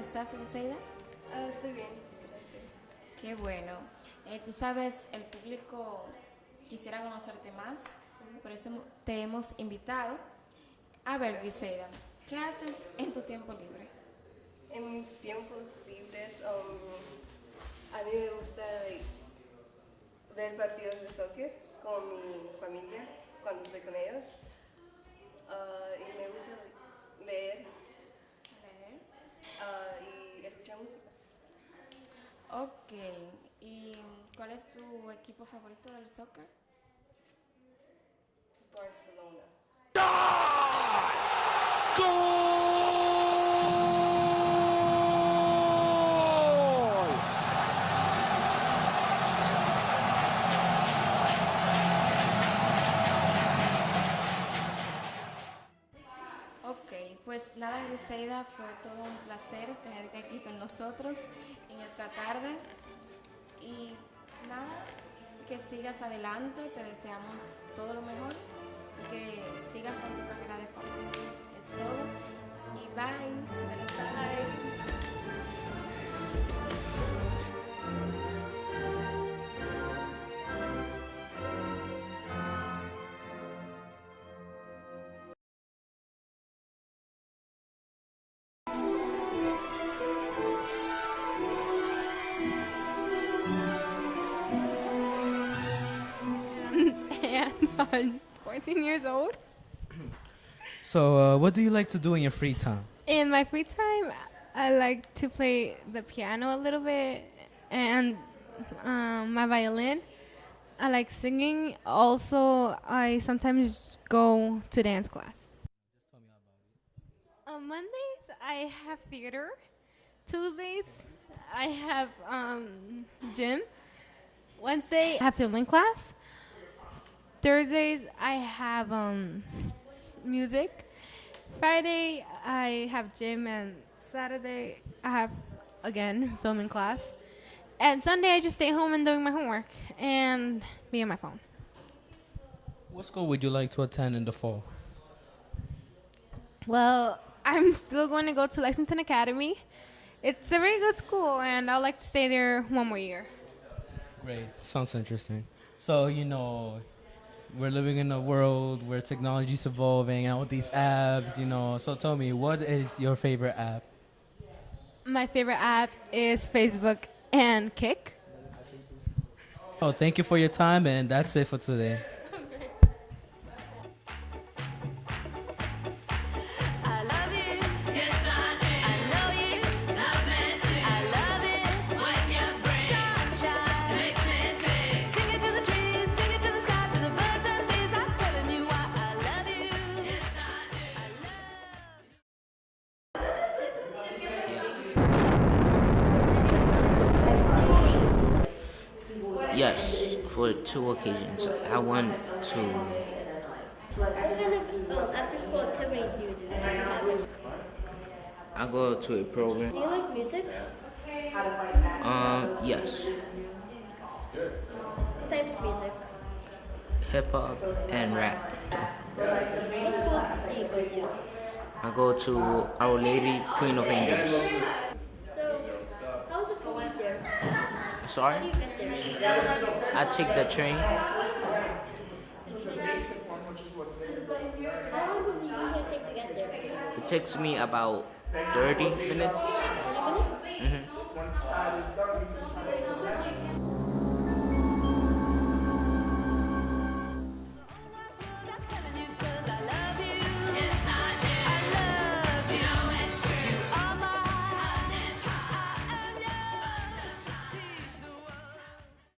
estás, Liceida? Ah, estoy bien, gracias. Qué bueno. Eh, tú sabes, el público quisiera conocerte más, por eso te hemos invitado. A ver, Liceida, ¿qué haces en tu tiempo libre? En mis tiempos libres, um, a mí me gusta ver partidos de soccer con mi familia cuando estoy con ellos. Ok. ¿Y cuál es tu equipo favorito del soccer? Barcelona. Ok, nada, Liceida, fue todo un placer tenerte aquí con nosotros en esta tarde. Y nada, que sigas adelante, te deseamos todo lo mejor y que sigas con tu carrera de I'm 14 years old. So, uh, what do you like to do in your free time? In my free time, I like to play the piano a little bit and um, my violin. I like singing. Also, I sometimes go to dance class. On Mondays, I have theater. Tuesdays, I have um, gym. Wednesday, I have filming class. Thursdays, I have um, music. Friday, I have gym, and Saturday, I have again filming class. And Sunday, I just stay home and doing my homework and be on my phone. What school would you like to attend in the fall? Well, I'm still going to go to Lexington Academy. It's a very good school, and I'd like to stay there one more year. Great. Sounds interesting. So, you know, we're living in a world where technology's evolving and with these apps, you know. So tell me, what is your favorite app? My favorite app is Facebook and Kik. Oh, thank you for your time, and that's it for today. Yes, for two occasions. I went to What kind of after school activities do you do? I go to a program. Do you like music? Um, yes, What type of music? hip hop and rap. What school do you go to? I go to Our Lady Queen of Angels. So, how's the commute there? How do Sorry? I take the train. It takes me about 30 minutes. 20 minutes? hmm